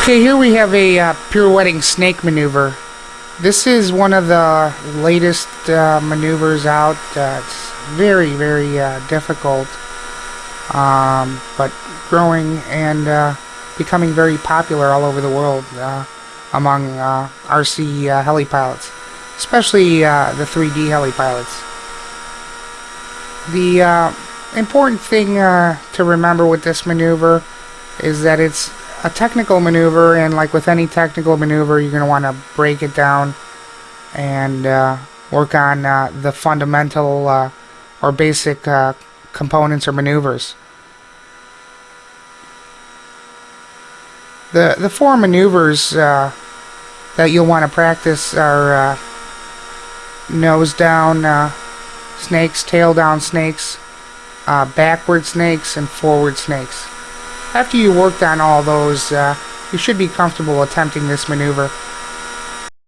Okay, here we have a uh, pirouetting snake maneuver. This is one of the latest uh, maneuvers out. Uh, it's very, very uh, difficult, um, but growing and uh, becoming very popular all over the world uh, among RC uh, heli pilots, especially the 3D heli pilots. The important thing to remember with this maneuver is that it's a technical maneuver, and like with any technical maneuver, you're going to want to break it down and uh, work on uh, the fundamental uh, or basic uh, components or maneuvers. The the four maneuvers uh, that you'll want to practice are uh, nose down snakes, tail down snakes, backward snakes, and forward snakes. After you worked on all those, uh, you should be comfortable attempting this maneuver